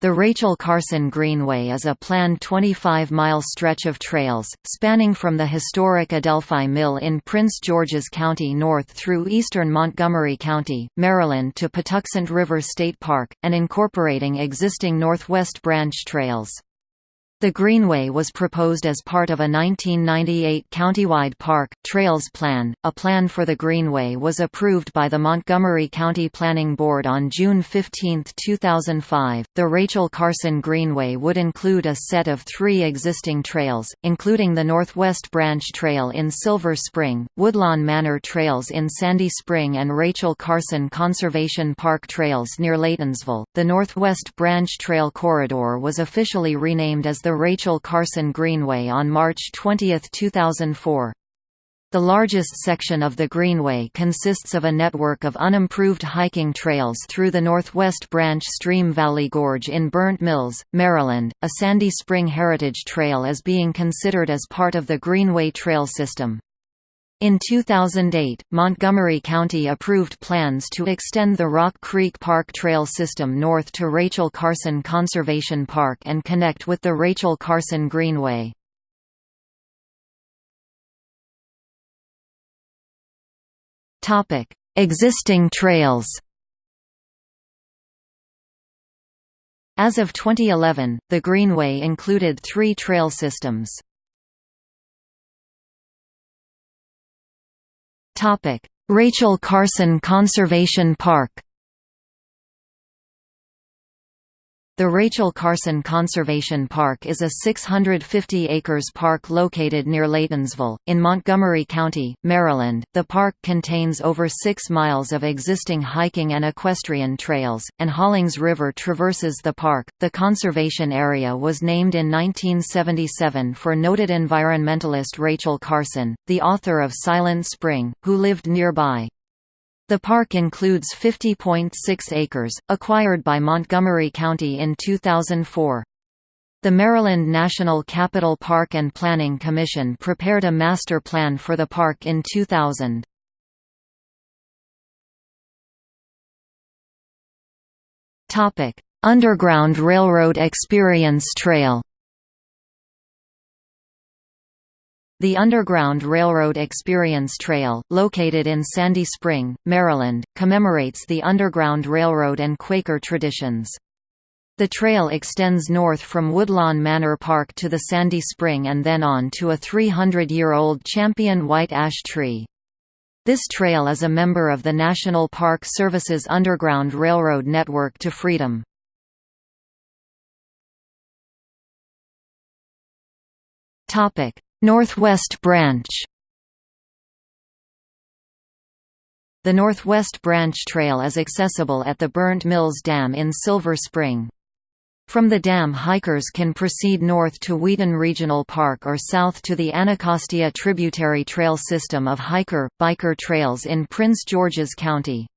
The Rachel Carson Greenway is a planned 25-mile stretch of trails, spanning from the historic Adelphi Mill in Prince George's County north through eastern Montgomery County, Maryland to Patuxent River State Park, and incorporating existing Northwest Branch trails. The Greenway was proposed as part of a 1998 countywide park, trails plan. A plan for the Greenway was approved by the Montgomery County Planning Board on June 15, 2005. The Rachel Carson Greenway would include a set of three existing trails, including the Northwest Branch Trail in Silver Spring, Woodlawn Manor Trails in Sandy Spring, and Rachel Carson Conservation Park Trails near Laytonsville. The Northwest Branch Trail Corridor was officially renamed as the the Rachel Carson Greenway on March 20, 2004. The largest section of the Greenway consists of a network of unimproved hiking trails through the Northwest Branch Stream Valley Gorge in Burnt Mills, Maryland. A Sandy Spring Heritage Trail is being considered as part of the Greenway Trail system. In 2008, Montgomery County approved plans to extend the Rock Creek Park Trail system north to Rachel Carson Conservation Park and connect with the Rachel Carson Greenway. Existing trails As of 2011, the Greenway included three trail systems. Rachel Carson Conservation Park The Rachel Carson Conservation Park is a 650 acres park located near Laytonsville, in Montgomery County, Maryland. The park contains over 6 miles of existing hiking and equestrian trails, and Hawlings River traverses the park. The conservation area was named in 1977 for noted environmentalist Rachel Carson, the author of Silent Spring, who lived nearby. The park includes 50.6 acres, acquired by Montgomery County in 2004. The Maryland National Capital Park and Planning Commission prepared a master plan for the park in 2000. Underground Railroad Experience Trail The Underground Railroad Experience Trail, located in Sandy Spring, Maryland, commemorates the Underground Railroad and Quaker traditions. The trail extends north from Woodlawn Manor Park to the Sandy Spring and then on to a 300-year-old champion white ash tree. This trail is a member of the National Park Service's Underground Railroad Network to Freedom. Topic: Northwest Branch The Northwest Branch Trail is accessible at the Burnt Mills Dam in Silver Spring. From the dam hikers can proceed north to Wheaton Regional Park or south to the Anacostia Tributary Trail system of hiker, biker trails in Prince George's County.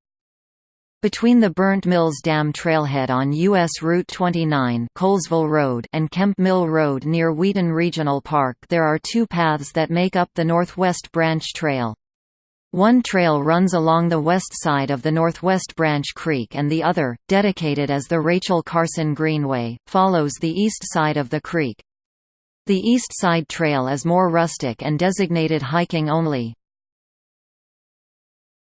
Between the Burnt Mills Dam trailhead on U.S. Route 29 Colesville Road and Kemp Mill Road near Wheaton Regional Park there are two paths that make up the Northwest Branch Trail. One trail runs along the west side of the Northwest Branch Creek and the other, dedicated as the Rachel Carson Greenway, follows the east side of the creek. The east side trail is more rustic and designated hiking only.